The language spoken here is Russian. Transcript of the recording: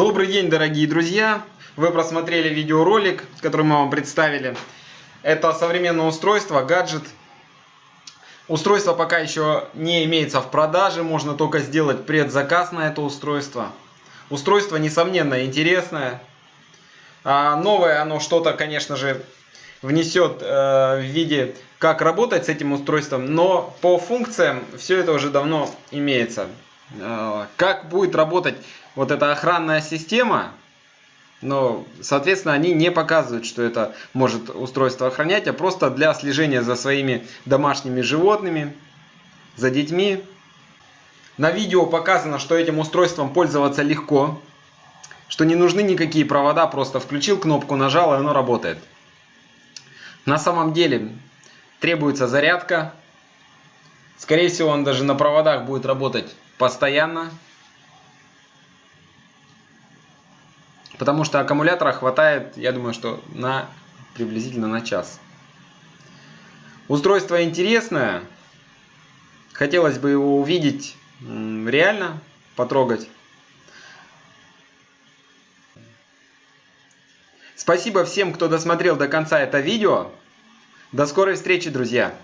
Добрый день, дорогие друзья! Вы просмотрели видеоролик, который мы вам представили. Это современное устройство, гаджет. Устройство пока еще не имеется в продаже, можно только сделать предзаказ на это устройство. Устройство, несомненно, интересное. А новое оно что-то, конечно же, внесет э, в виде, как работать с этим устройством, но по функциям все это уже давно имеется. Э, как будет работать вот эта охранная система, но, соответственно, они не показывают, что это может устройство охранять, а просто для слежения за своими домашними животными, за детьми. На видео показано, что этим устройством пользоваться легко, что не нужны никакие провода, просто включил кнопку, нажал, и оно работает. На самом деле требуется зарядка. Скорее всего, он даже на проводах будет работать постоянно. Потому что аккумулятора хватает, я думаю, что на приблизительно на час. Устройство интересное. Хотелось бы его увидеть реально, потрогать. Спасибо всем, кто досмотрел до конца это видео. До скорой встречи, друзья!